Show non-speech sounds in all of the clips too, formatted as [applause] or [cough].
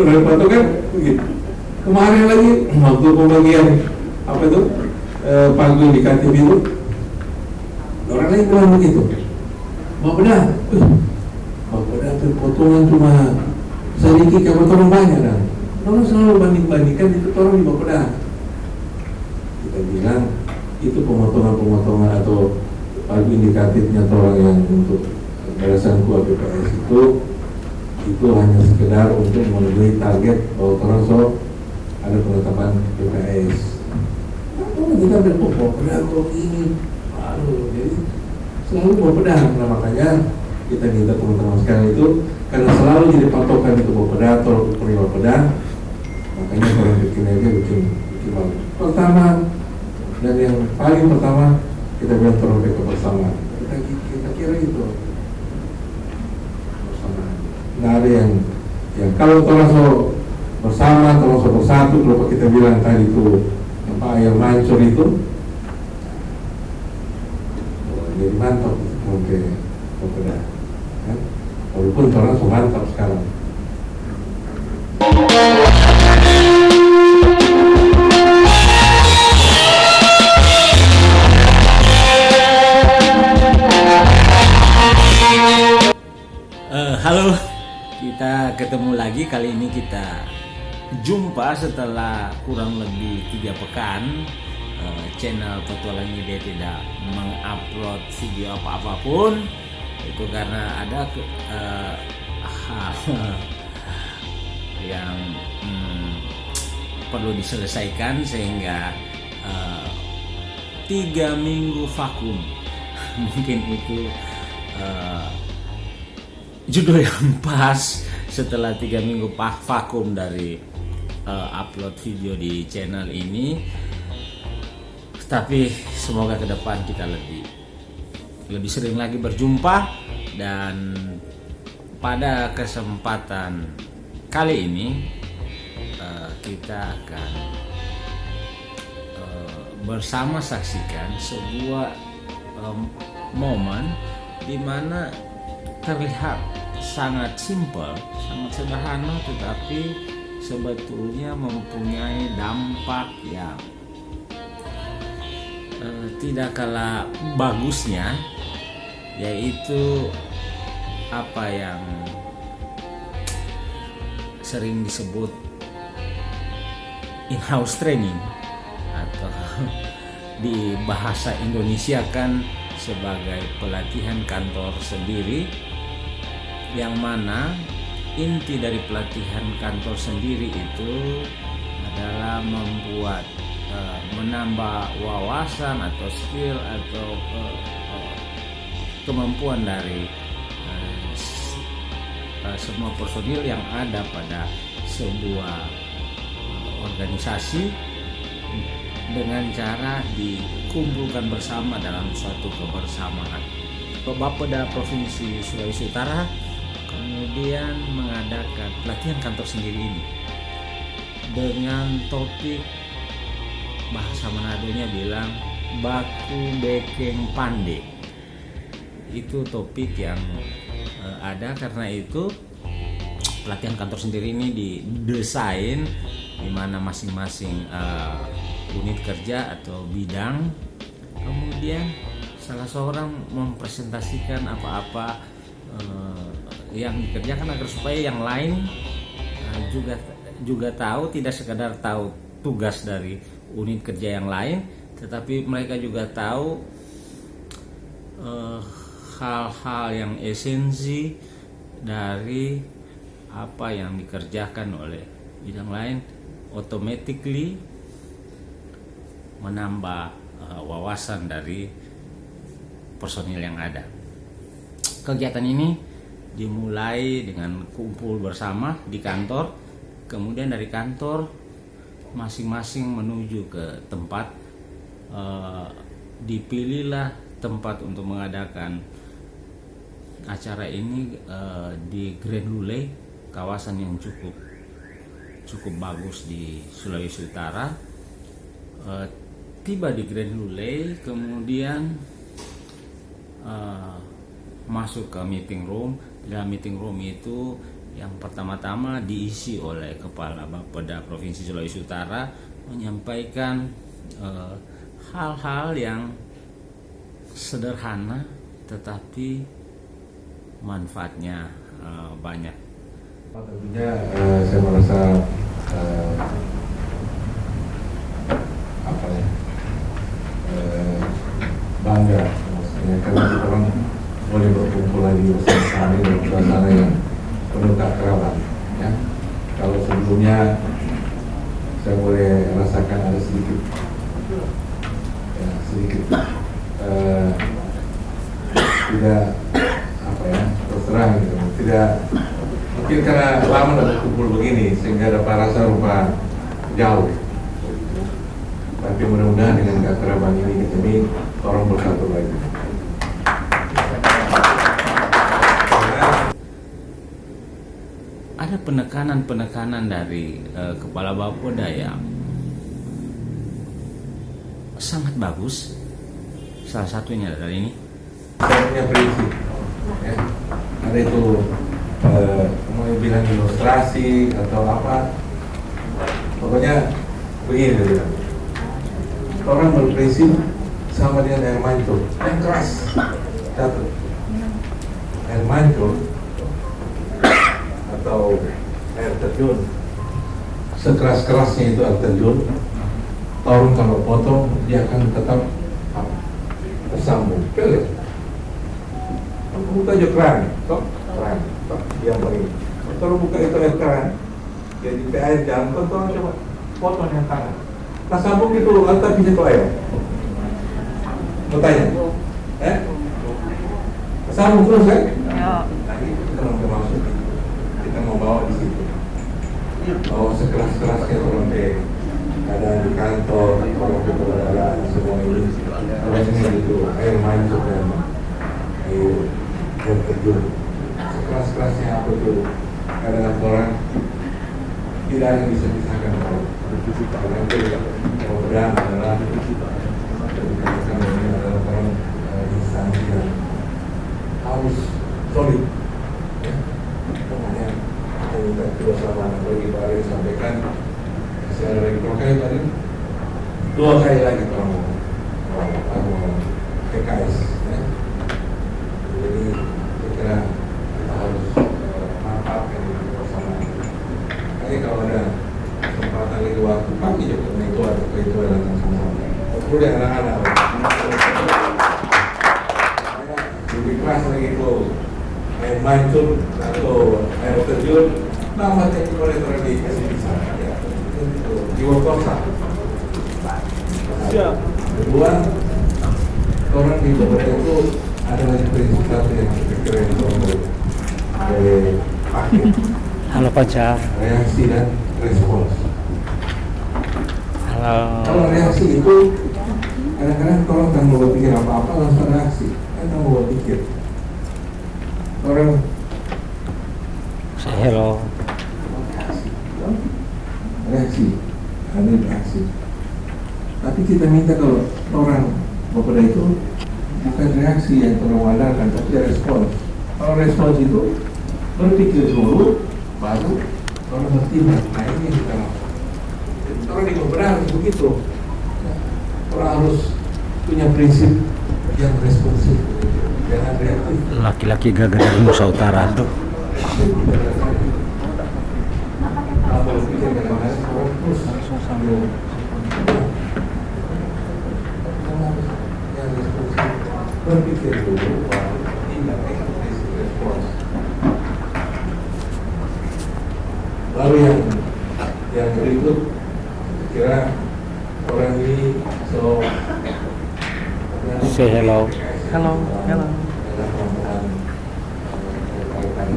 Orang foto kan begitu. Kemarin lagi waktu pembagian apa itu eh, pagu indikatif itu orang lain bilang begitu. Mau benar, mau benar tuh potongan cuma sedikit yang potongan banyak kan. Orang selalu banding-bandingkan itu orang di bawah Kita bilang itu pemotongan-pemotongan atau pagu indikatifnya orang yang untuk barisan kuat PPS itu itu hanya sekedar untuk memenuhi target bahwa so ada penetapan PPS. Nah, kita berpokok pedang kok ini, lalu jadi selalu bawa pedang. Nah makanya kita minta teman-teman sekalian itu karena selalu jadi patokan itu bawa pedang atau penerima pedang, makanya orang bikin aja bikin bikin bagus. Pertama dan yang paling pertama kita bilang trompet kebersamaan. Kita, kita kira itu. Nggak ada yang yang kalau terlalu bersama terus bersatu kalau kita bilang tadi itu apa yang mancur itu oh, jadi mantap oke oke dah kan? walaupun orang mantap sekarang Eh, halo, kita ketemu lagi kali ini kita jumpa setelah kurang lebih tiga pekan eh, channel petualang ide tidak mengupload video apa apa pun. Itu karena ada ke- eh, hal [laughs] yang hmm, perlu diselesaikan sehingga eh, tiga minggu vakum. [laughs] Mungkin itu eh, judul yang pas setelah tiga minggu vakum dari eh, upload video di channel ini. Tapi semoga ke depan kita lebih lebih sering lagi berjumpa dan pada kesempatan kali ini eh, kita akan eh, bersama saksikan sebuah em, momen di mana terlihat sangat simpel, sangat sederhana tetapi sebetulnya mempunyai dampak yang eh, tidak kalah bagusnya yaitu apa yang sering disebut in-house training atau [laughs] di bahasa Indonesia kan sebagai pelatihan kantor sendiri yang mana inti dari pelatihan kantor sendiri itu adalah membuat eh, menambah wawasan atau skill atau eh, eh, kemampuan dari semua personil yang ada pada sebuah organisasi dengan cara dikumpulkan bersama dalam suatu kebersamaan. Bapeda Provinsi Sulawesi Utara kemudian mengadakan pelatihan kantor sendiri ini dengan topik bahasa Manadonya bilang baku bekeng pande. Itu topik yang eh, ada karena itu pelatihan kantor sendiri ini didesain di mana masing-masing eh, unit kerja atau bidang. Kemudian salah seorang mempresentasikan apa-apa eh, yang dikerjakan agar supaya yang lain eh, juga juga tahu tidak sekadar tahu tugas dari unit kerja yang lain tetapi mereka juga tahu eh, hal-hal yang esensi dari apa yang dikerjakan oleh bidang lain automatically menambah eh, wawasan dari personil yang ada. Kegiatan ini dimulai dengan kumpul bersama di kantor, kemudian dari kantor masing-masing menuju ke tempat eh, dipilihlah tempat untuk mengadakan acara ini eh, di Grand Lule, kawasan yang cukup cukup bagus di Sulawesi Utara. Eh, tiba di Grand Lule, kemudian masuk ke meeting room. Dalam meeting room itu yang pertama-tama diisi oleh Kepala Bapeda Provinsi Sulawesi Utara menyampaikan eh, hal-hal yang sederhana tetapi manfaatnya eh, banyak. Tentunya eh, saya merasa eh, apa ya eh, bangga maksudnya karena orang boleh berkumpul lagi bersama-sama dalam suasana yang penuh keakraban ya kalau sebelumnya saya boleh rasakan ada sedikit ya sedikit eh, tidak apa ya terserah gitu tidak mungkin karena lama udah berkumpul begini sehingga dapat rasa rupa jauh tapi mudah-mudahan dengan keakraban ini kami orang bersatu lagi Ada penekanan-penekanan dari eh, Kepala Bapeda yang sangat bagus. Salah satunya dari ini. saya punya prinsip ya. ada itu eh, mau bilang ilustrasi atau apa? Pokoknya begini dia orang berprinsip sama dengan air mancur. Yang keras. Satu. Air mancur atau air terjun. Sekeras-kerasnya itu air terjun. Torun kalau potong dia akan tetap tersambung. Pelit buka aja keran tok keran dia beri kalau buka itu air keran jadi ke air jalan kau tolong coba. Potong yang tangan nah sambung itu lantas bisa tuh air mau tanya? Eh? Sambung terus kan nah itu kita mau maksud kita mau bawa di situ. Bawa sekeras-kerasnya ke keadaan di kantor orang ke peradaban semua ini. Kalau ini itu air mancur dan air terjun sekeras-kerasnya apa itu kadang orang tidak yang bisa pisahkan kalau karena itu kemudian adalah dikatakan ini adalah orang eh, instansi yang harus solid. Ya. kemudian kita minta kebersamaan bagi Pak Ari sampaikan. Masih ada lagi berapa kali Pak Ari? dua kali lagi kalau mau- mau PKS ya. Jadi saya kira kita harus eh, manfaatkan ini bersama. Jadi kalau ada kesempatan lagi waktu pagi juga nah itu ada itu ada datang semua. Perlu yang anak-anak. Lebih keras lagi itu air mancur atau air terjun nama teknik oleh orang dikasih bisa ya. Itu jiwa kosa. Kedua, orang di bawah itu saya eh, Halo Panca. reaksi dan respons. Halo. Kalau reaksi itu kadang-kadang orang tak mau berpikir apa-apa langsung reaksi, kan mau berpikir. Orang Say hello. reaksi, ada reaksi. Tapi kita minta kalau orang berbeda itu bukan reaksi yang orang wadarkan, tapi respons. Kalau respons itu berpikir dulu, baru orang bertindak. Nah ini yang kita. Jadi orang di harus begitu. Orang harus punya prinsip yang responsif, jangan reaktif. Laki-laki gagah dari Nusa Utara tuh. Kalau berpikir kadang-kadang terus sambil yang responsif berpikir dulu baru tindak ekspresi respons lalu yang yang berikut kira orang ini so Say hello. Hello, hello. perempuan eh, berkaitan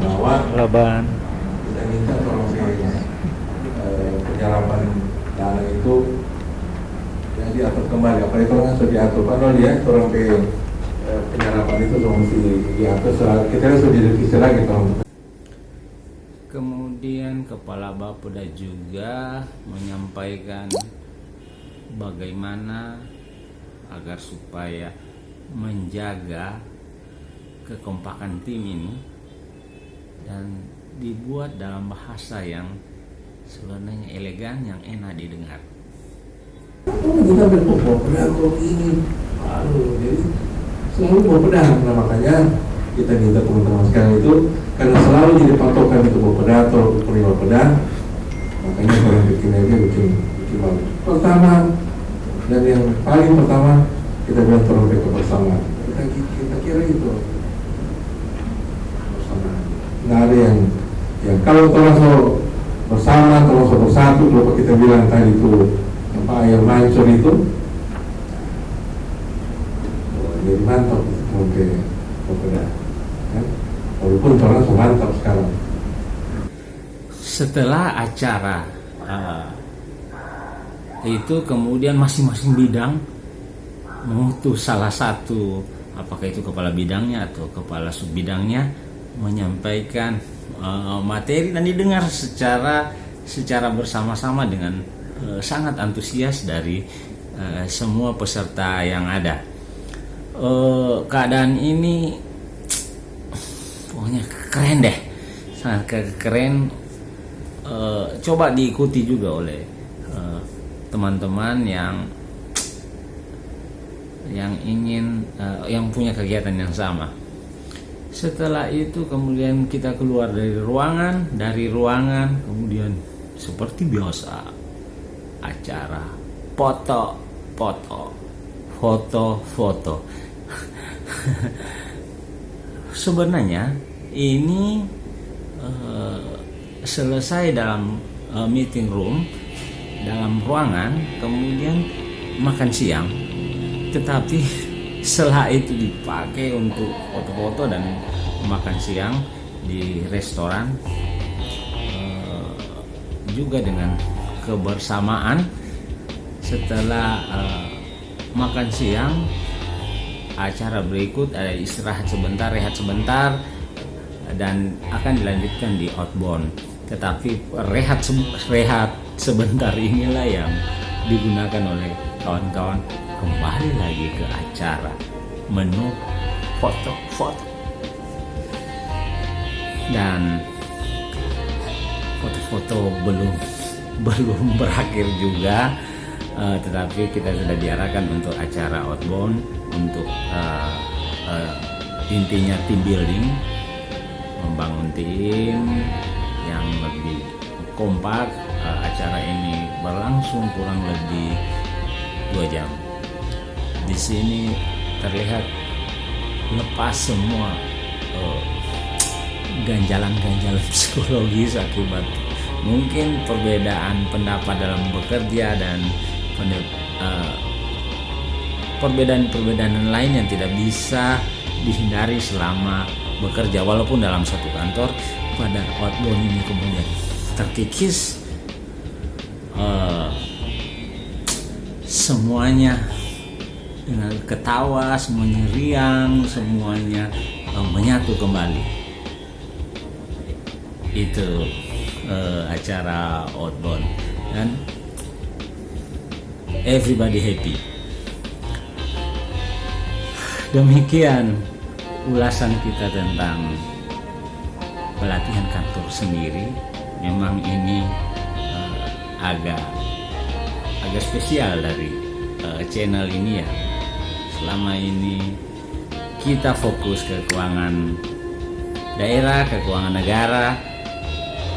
bahwa Halo Ban. kita minta tolong eh, penyerapan dana itu yang diatur kembali. Apa itu kan sudah diatur? Kan dia orang ke eh, penyerapan itu mesti diatur. Soal kita kan sudah direvisi lagi tolong Kemudian Kepala Bapeda juga menyampaikan bagaimana agar supaya menjaga kekompakan tim ini dan dibuat dalam bahasa yang sebenarnya elegan yang enak didengar. Oh, kita berpokok pedang kok ini. Aduh, jadi selalu bawa pedang. Nah, makanya kita minta teman-teman sekarang itu karena selalu jadi patokan itu bawa pedang atau penerima pedang. Makanya orang bikin aja bikin bikin bagus. Pertama dan yang paling pertama kita bilang tolong kebersamaan. Kita kita kira itu bersama. Nggak ada yang yang kalau termasuk bersama termasuk bersatu kalau kita bilang tadi itu apa yang mancur itu. Oh, jadi mantap mau ke Papua kan? Walaupun orang so mantap sekarang. Setelah acara uh, itu kemudian masing-masing bidang mengutus salah satu apakah itu kepala bidangnya atau kepala sub bidangnya menyampaikan uh, materi dan didengar secara secara bersama-sama dengan uh, sangat antusias dari uh, semua peserta yang ada. Uh, keadaan ini pokoknya keren deh, sangat ke- keren. Coba diikuti juga oleh teman-teman yang yang ingin yang punya kegiatan yang sama. Setelah itu kemudian kita keluar dari ruangan, dari ruangan kemudian seperti biasa acara. Foto, foto, foto, foto. Sebenarnya ini eh, selesai dalam eh, meeting room, dalam ruangan, kemudian makan siang, tetapi [laughs] setelah itu dipakai untuk foto-foto dan makan siang di restoran eh, juga dengan kebersamaan setelah eh, makan siang acara berikut ada istirahat sebentar rehat sebentar dan akan dilanjutkan di outbound. Tetapi rehat se- rehat sebentar inilah yang digunakan oleh kawan-kawan kembali lagi ke acara menu foto-foto dan foto-foto belum belum [laughs] berakhir juga. Eh, tetapi kita sudah diarahkan untuk acara outbound untuk eh, eh, intinya team building membangun tim yang lebih kompak. Eh, acara ini berlangsung kurang lebih dua jam. Di sini terlihat lepas semua eh, ganjalan-ganjalan [laughs] psikologis akibat mungkin perbedaan pendapat dalam bekerja dan eh, perbedaan-perbedaan lain yang tidak bisa dihindari selama bekerja walaupun dalam satu kantor pada outbound ini kemudian terkikis eh, semuanya dengan ketawa semuanya riang semuanya eh, menyatu kembali. Itu eh, acara outbound dan everybody happy. Demikian ulasan kita tentang pelatihan kantor sendiri. Memang ini eh, agak agak spesial dari eh, channel ini ya. Selama ini kita fokus ke keuangan daerah ke keuangan negara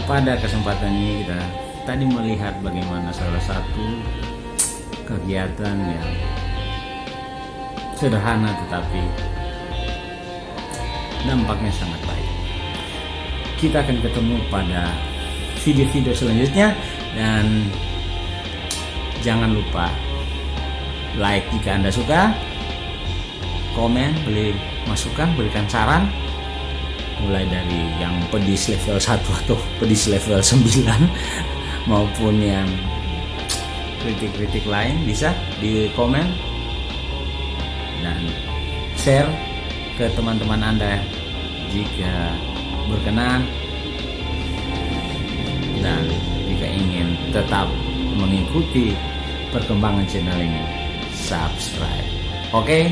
pada kesempatan ini kita tadi melihat bagaimana salah satu kegiatan yang sederhana tetapi dampaknya sangat baik. Kita akan ketemu pada video-video selanjutnya dan jangan lupa like jika anda suka komen beri masukan berikan saran mulai dari yang pedis level 1 atau pedis level 9 [laughs] maupun yang kritik-kritik lain bisa di komen dan share ke teman-teman anda jika berkenan dan jika ingin tetap mengikuti perkembangan channel ini subscribe. Oke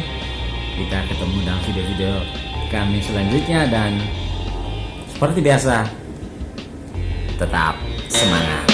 kita ketemu dalam video-video kami selanjutnya dan Seperti biasa, tetap semangat.